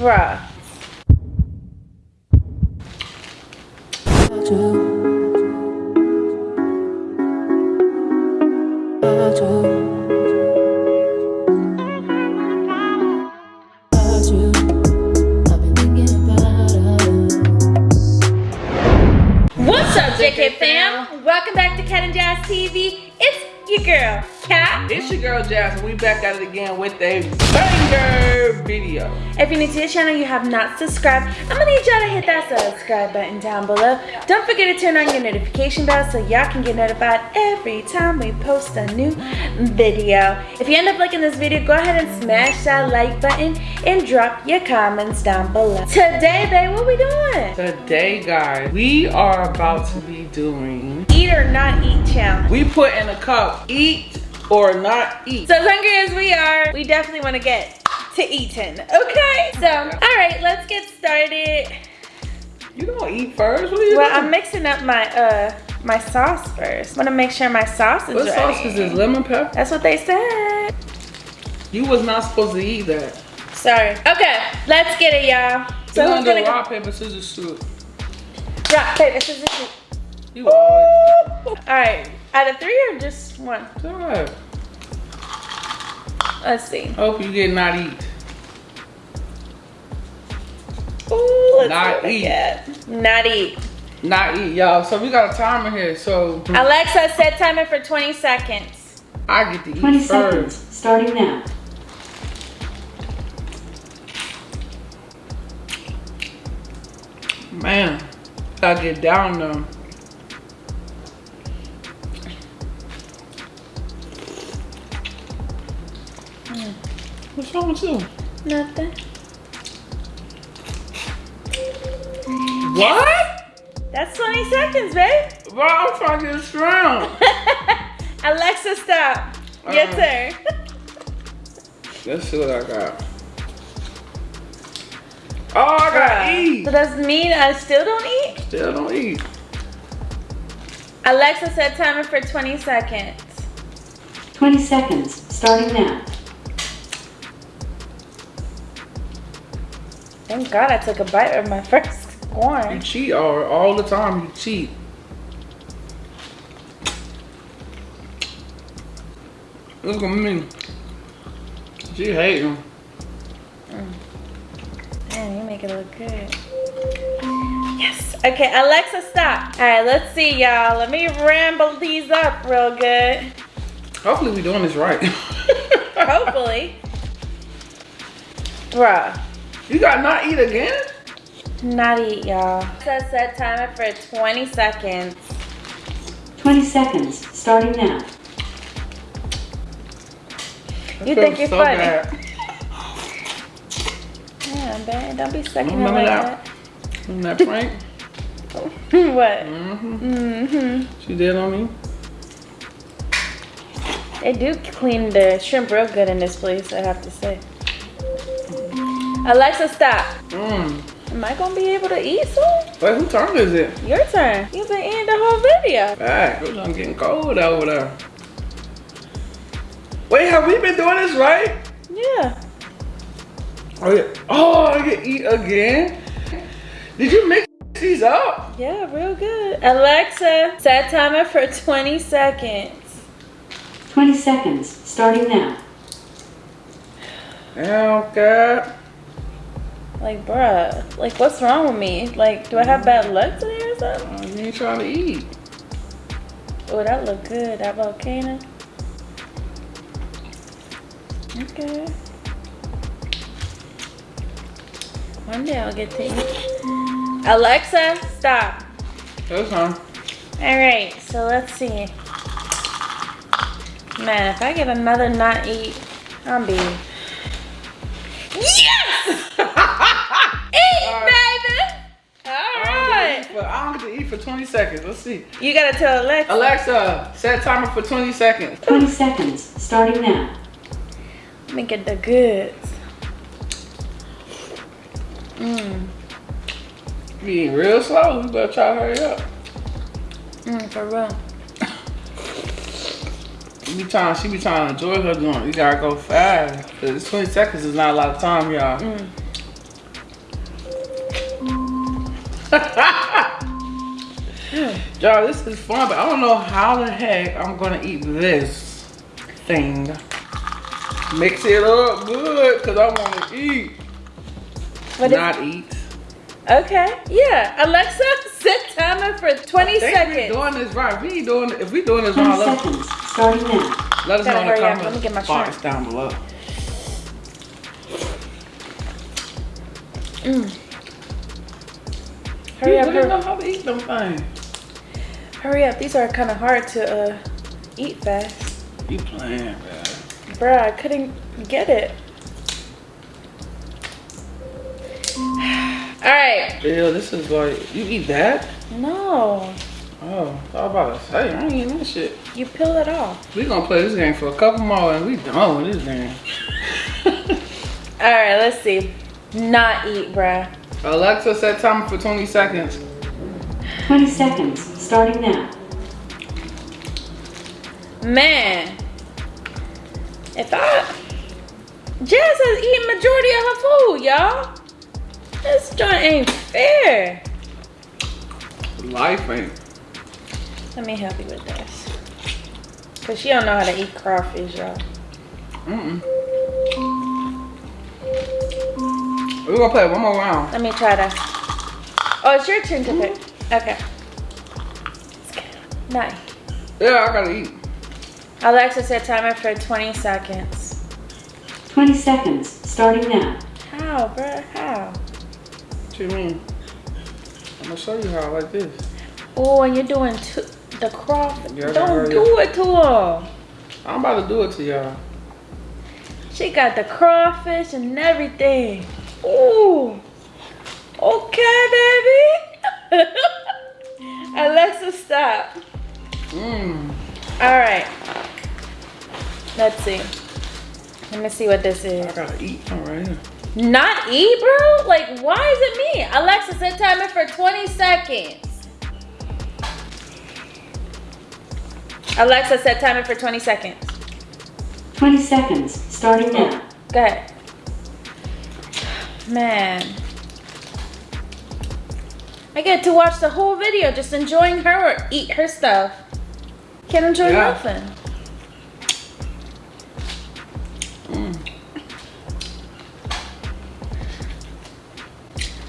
Bruh. What's up, JK fam? Welcome back to Cat and Jazz TV. It's your girl, Cat. It's your girl Jazz, and we back at it again with a banger video. If you're new to the channel, you have not subscribed, I'm gonna need y'all to hit that subscribe button down below. Don't forget to turn on your notification bell so y'all can get notified every time we post a new video. If you end up liking this video, go ahead and smash that like button and drop your comments down below. Today, babe, what we doing? Today, guys, we are about to be doing. Eat or not eat challenge. We put in a cup, eat or not eat. So as hungry as we are, we definitely want to get to eating. Okay, so all right, let's get started. You don't eat first. What are you Well, doing? I'm mixing up my uh my sauce first. I Want to make sure my sauce is what ready. sauce is this? Lemon pepper? That's what they said. You was not supposed to eat that. Sorry. Okay, let's get it, y'all. So We're who's gonna gonna rock paper scissors shoot. Rock, paper, scissors, shoot. You. All right, out of three or just one? God. Let's see. Hope you did not eat. Ooh, let's Not see what eat. get. Not eat. Not eat, y'all. So we got a timer here. So Alexa, set timer for 20 seconds. I get to eat 20 first. seconds, starting now. Man, gotta get down though. What's wrong with you? Nothing. What? That's 20 seconds, babe. Bro, I'm trying to get strong. Alexa, stop. Your Uh. turn. Let's see what I got. Oh, I gotta eat. So does mean I still don't eat? Still don't eat. Alexa, set timer for 20 seconds. 20 seconds, starting now. Thank God I took a bite of my first corn. You cheat all, all the time. You cheat. Look at me. She hating. Mm. Damn, you make it look good. Yes. Okay, Alexa, stop. All right, let's see, y'all. Let me ramble these up real good. Hopefully we doing this right. Hopefully. Bruh. You got not eat again? Not eat, y'all. Set set timer for 20 seconds. 20 seconds, starting now. You think you're funny. bad. Yeah, man, don't be sucking it Remember like that? Remember that prank? what? mm-hmm. Mm-hmm. She did on me. They do clean the shrimp real good in this place, I have to say. Alexa, stop. Mm. Am I gonna be able to eat soon? Wait, whose turn is it? Your turn. You've been eating the whole video. Back. It was getting cold over there. Wait, have we been doing this right? Yeah. Oh, yeah. oh I get eat again? Did you mix these up? Yeah, real good. Alexa, set timer for 20 seconds. 20 seconds, starting now. Damn, God. Like, bruh, like, what's wrong with me? Like, do I have bad luck today or something? Oh, you ain't trying to eat. Oh, that look good. That volcano. Okay. One day I'll get to eat. Alexa, stop. That's fine. All right, so let's see. Man, if I get another not eat, I'm be. Eat, baby! All I right. don't, get to eat for, I don't get to eat for 20 seconds. Let's see. You gotta tell Alexa. Alexa, set timer for 20 seconds. 20 seconds, starting now. Let me get the goods. Mmm, You eating real slow. You better try to hurry up. mmm, for real. You be trying, she be trying to enjoy her joint. You gotta go fast. Cause 20 seconds is not a lot of time, y'all. Mm. Y'all, this is fun, but I don't know how the heck I'm gonna eat this thing. Mix it up good, cause I wanna eat. What is- Not eat. Okay, yeah. Alexa, set timer for 20 I think we seconds. doing this right. We doing if we doing this 20 wrong, let, seconds, starting now. let us know Gotta in the hurry up. Let me comment get my box down below. Mm. Hurry up, I don't know hurry, how to eat them things. hurry up. These are kind of hard to uh, eat fast. You playing, man. Bruh, I couldn't get it. Alright. Ew, this is like you eat that? No. Oh, I was about to say I ain't eating that shit. You peel it off. We gonna play this game for a couple more and we done with this game. Alright, let's see. Not eat, bruh. Alexa set timer for 20 seconds. 20 seconds, starting now. Man. If I... Jazz has eaten majority of her food, y'all. This joint ain't fair. Life ain't. Let me help you with this. Cause she don't know how to eat crawfish, y'all. Mm-mm. We're gonna play one more round. Let me try to. Oh, it's your turn to pick. Okay. Nice. Yeah, I gotta eat. Alexa set timer for 20 seconds. 20 seconds, starting now. How, bruh? How? What do you mean? I'm gonna show you how like this. Oh, and you're doing two, the crawfish. Yeah, Don't do it to her. I'm about to do it to y'all. She got the crawfish and everything. Ooh. Okay, baby. Alexa, stop. Mmm. All right. Let's see. Let me see what this I is. gotta eat. All right. Not eat, bro? Like, why is it me? Alexa, set timer for 20 seconds. Alexa, set timer for 20 seconds. 20 seconds, starting now. Go ahead. Man. I get to watch the whole video just enjoying her or eat her stuff. Can't enjoy Yeah. nothing. Mm.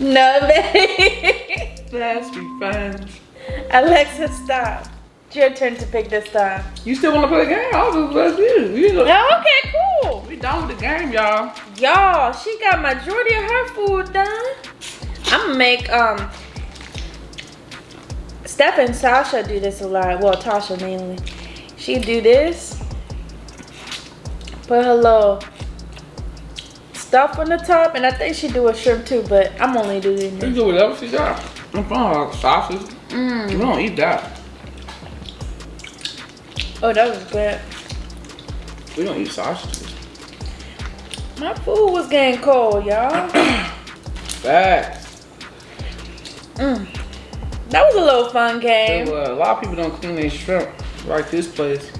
No, baby. Let's be friends. Alexa, stop. It's your turn to pick this time. You still wanna play the game? I'll just do. We, Oh, okay, cool. We done with the game, y'all. Y'all, she got majority of her food done. I'm gonna make um Steph and Sasha do this a lot. Well, Tasha mainly. She do this. Put her little stuff on the top, and I think she do a shrimp too. But I'm only doing You this. do whatever she got. I'm fine sausage. Mm. We don't eat that. Oh, that was good. We don't eat sausages. My food was getting cold, y'all. Facts. Mm. That was a little fun game. was- a lot of people don't clean their shrimp like this place.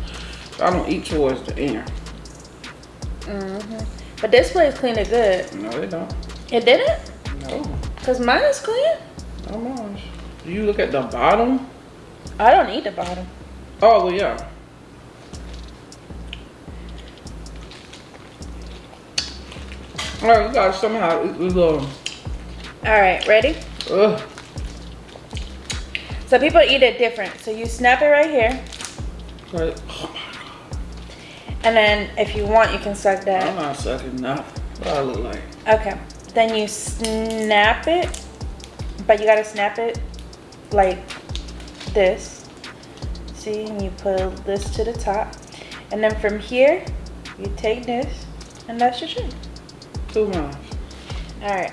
I don't eat towards the end. hmm But this place cleaned it good. No, they don't. It didn't? No. Cause mine is clean. No. Do you look at the bottom? I don't eat the bottom. Oh, well, yeah. All right, we gotta somehow eat this little. All right, ready? Ugh. So people eat it different. So you snap it right here, Like, oh my and then if you want, you can suck that. I'm not sucking nothing. What I look like? Okay. Then you snap it, but you gotta snap it like this. See, and you put this to the top, and then from here, you take this, and that's your shrimp. Too much. All right.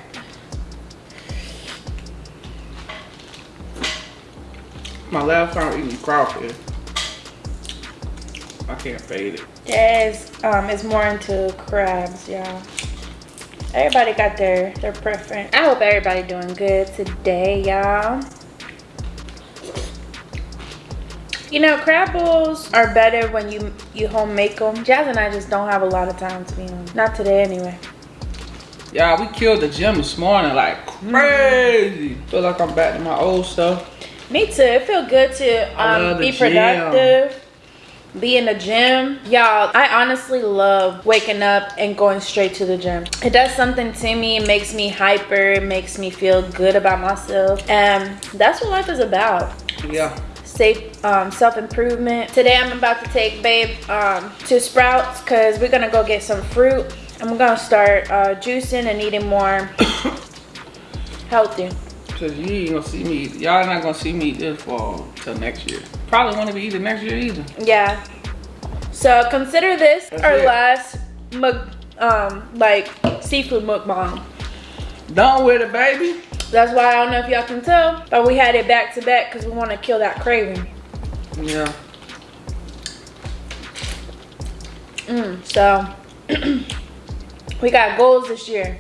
My last time eating crawfish. I can't fade it. Jazz um, is more into crabs, y'all. Everybody got their, their preference. I hope everybody doing good today, y'all. You know, crab bowls are better when you you home make them. Jazz and I just don't have a lot of time to be honest. Not today anyway. Yeah, we killed the gym this morning like crazy. Feel like I'm back to my old stuff. Me too. It feel good to um, be the gym. productive. Be in the gym. Y'all, I honestly love waking up and going straight to the gym. It does something to me. It makes me hyper. It makes me feel good about myself. And that's what life is about. Yeah. safe um, self-improvement today i'm about to take babe um, to sprouts because we're gonna go get some fruit i'm gonna start uh, juicing and eating more healthy Cause you ain't gonna see me. Y'all not gonna see me this fall till next year. Probably won't be eating next year either. yeah so consider this That's our it. last um like seafood mukbang Done with it, baby. that's why i don't know if y'all can tell but we had it back to back because we want to kill that craving Yeah. Mm, so we got goals this year.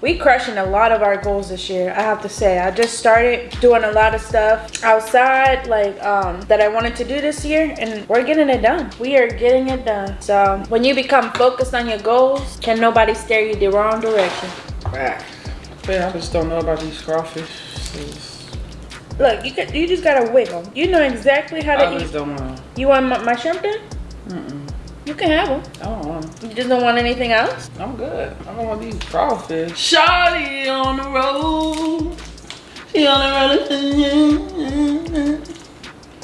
We crushing a lot of our goals this year. I have to say, I just started doing a lot of stuff outside, like um, that I wanted to do this year, and we're getting it done. We are getting it done. So when you become focused on your goals, can nobody steer you the wrong direction? Back. Man, I just don't know about these crawfish. Look, you can, you just gotta wiggle. You know exactly how to I just eat. don't wanna. You want my, my shrimp then? Mm-mm. You can have them. I don't want 'em. Oh, you just don't want anything else? I'm good. I don't want these crawfish. Shawty on the road. She on the road.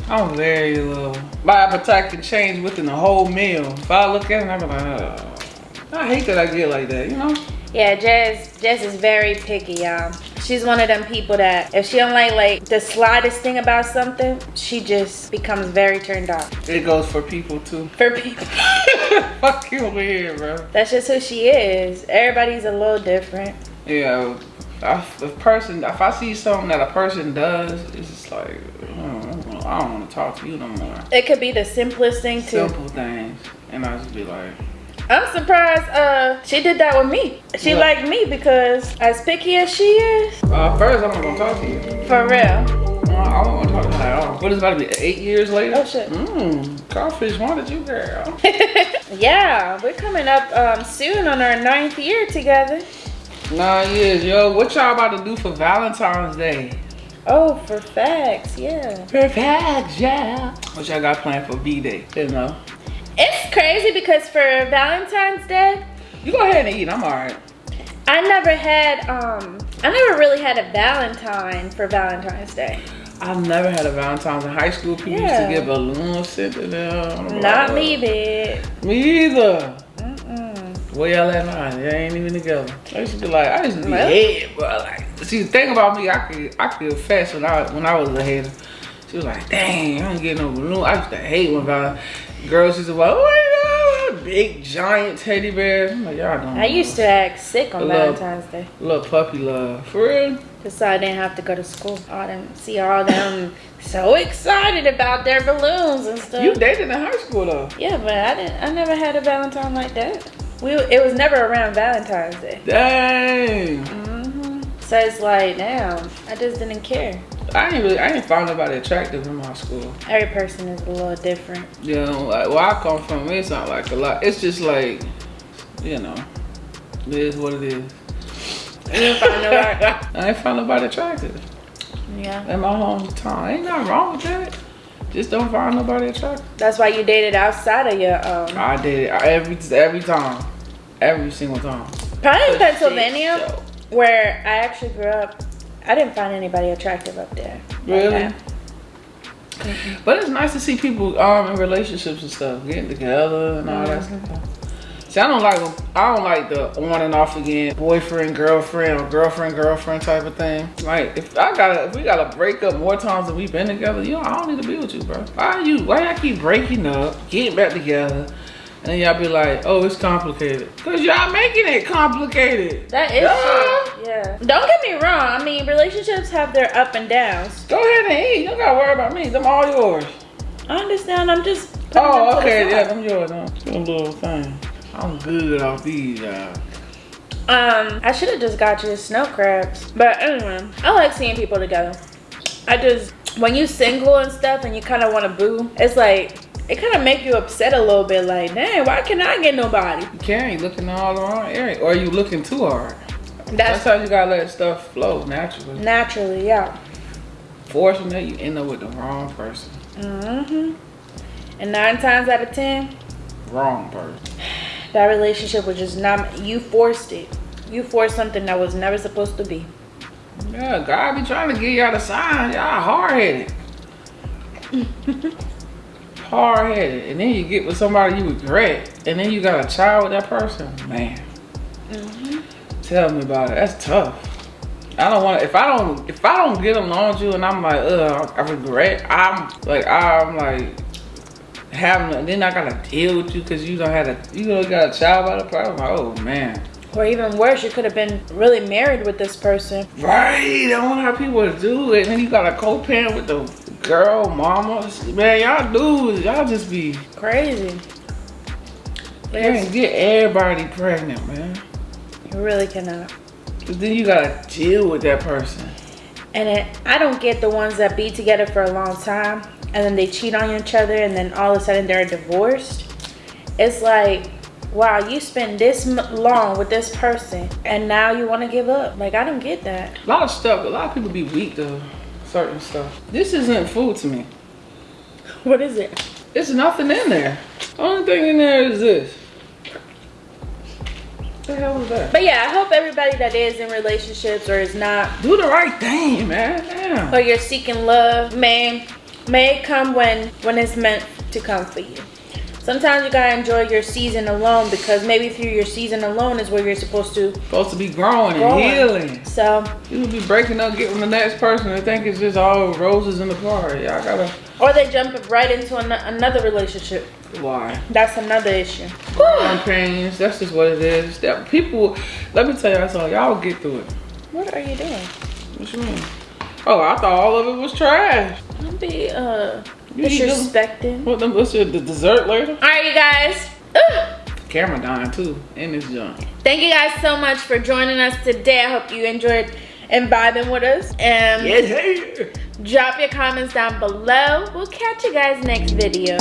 I'm very low. My appetite can change within the whole meal. If I look at it, I'm like, oh. I hate that I get like that, you know? Yeah, Jazz, Jazz is very picky, y'all. She's one of them people that if she don't like like the slightest thing about something, she just becomes very turned off. It goes for people too. For people, Fuck you over here, bro. that's just who she is. Everybody's a little different. Yeah, I, if person, if I see something that a person does, it's just like, I don't want to talk to you no more. It could be the simplest thing too. Simple things, and I just be like, I'm surprised uh she did that with me. She What? liked me because as picky as she is, uh, first I'm not gonna talk to you. for real. Uh, I don't want to talk to you at all. What is about to be eight years later? Oh, shit. Mmm, crawfish wanted you, girl. yeah, we're coming up um soon on our ninth year together. Nine years, yo. What y'all about to do for Valentine's Day? Oh, for facts, yeah. For facts, yeah. What y'all got planned for V Day? You know. It's crazy because for Valentine's Day, You go ahead and eat. I'm alright. I never had um I never really had a Valentine for Valentine's Day. I've never had a Valentine's in high school. People Yeah. used to get balloons sent to them. Not me, bitch. Me either. Mm-mm. Where y'all at now? Y'all ain't even together. I used to be like, I used to be Well. head, bro. Like, see, the thing about me, I could, I could fast when I, when I was a hater. She was like, dang, I don't get no balloon. I used to hate when girls used to be like, oh my god, big giant teddy bear. I'm like, y'all don't. I used to act sick on Love. Valentine's Day. Little puppy love. For real? Just so I didn't have to go to school. All them see all them so excited about their balloons and stuff. You dated in high school though. yeah, but I didn't I never had a Valentine like that. We it was never around Valentine's Day. Dang. hmm So it's like, now I just didn't care. I ain't really, I ain't found nobody attractive in my school. Every person is a little different. You know, like where I come from, it's not like a lot. It's just like, you know, it is what it is. You didn't find nobody. I ain't found nobody attractive Yeah. in my hometown. Ain't nothing wrong with that. Just don't find nobody attractive. That's why you dated outside of your um I did it every every time, every single time. probably in Pennsylvania where I actually grew up. I didn't find anybody attractive up there. like Really? that. But it's nice to see people um in relationships and stuff, getting together and all that stuff. See, I don't like I don't like the on and off again, boyfriend, girlfriend, or girlfriend, girlfriend type of thing. Like if I gotta if we gotta break up more times than we've been together, yo, I don't need to be with you, bro. Why you why y'all keep breaking up, getting back together, and y'all be like, oh, it's complicated. Cause y'all making it complicated. That is Yeah. true. Yeah. Don't get me wrong. I mean, relationships have their up and downs. Go ahead and eat. You don't gotta worry about me. Them all yours. I understand. I'm just. Oh, to okay, yeah, them yours. Huh? Them little thing. I'm good off these, y'all. Um, I should have just got you snow crabs. But anyway, I like seeing people together. I just when you single and stuff and you kind of want to boo, it's like it kind of make you upset a little bit. Like, dang, why can't I get nobody? You can't. You looking all around area, or you looking too hard. That's That's how you gotta let stuff flow naturally. naturally, yeah. Forcing that, you end up with the wrong person. hmm And nine times out of ten, Wrong person. that relationship was just not, you forced it. You forced something that was never supposed to be. Yeah, God be trying to give y'all the sign. Y'all hard headed. hard headed. And then you get with somebody you regret. And then you got a child with that person. Man. Mm-hmm. Tell me about it. That's tough. I don't want to. If I don't, if I don't get along with you, and I'm like, ugh, I regret. I'm like, I'm like having. Then I gotta deal with you because you don't have a, you don't got a child by the problem. Oh man. Or even worse, you could have been really married with this person. Right, I don't know how people to do it. And then you got a co-parent with the girl, mama. Man, y'all dudes, y'all just be, you Crazy. can't get everybody pregnant, man. You really cannot. Then you gotta deal with that person. And it, I don't get the ones that be together for a long time and then they cheat on each other and then all of a sudden they're divorced. It's like, wow, you spend this long with this person and now you want to give up. Like, I don't get that. A lot of stuff, a lot of people be weak to certain stuff. This isn't food to me. What is it? There's nothing in there. Only thing in there is this. What the hell was that? But yeah, I hope everybody that is in relationships or is not, Do the right thing, man. Damn. or you're seeking love, may may it come when when it's meant to come for you. Sometimes you gotta enjoy your season alone because maybe through your season alone is where you're supposed to Supposed to be growing and healing. So, You would be breaking up, getting the next person and think it's just all roses in the party. Y'all gotta. or they jump right into an- another relationship. Why? That's another issue. Growing pains. That's just what it is. That people. Let me tell y'all something. Y'all get through it. What are you doing? What you mean? Oh, I thought all of it was trash. Don't be uh You eat them- disrespecting. What? them- What's your the dessert later? All right, you guys. Camera dying too in this joint. Thank you guys so much for joining us today. I hope you enjoyed and vibing with us. And Yes, hey. drop your comments down below. We'll catch you guys next video.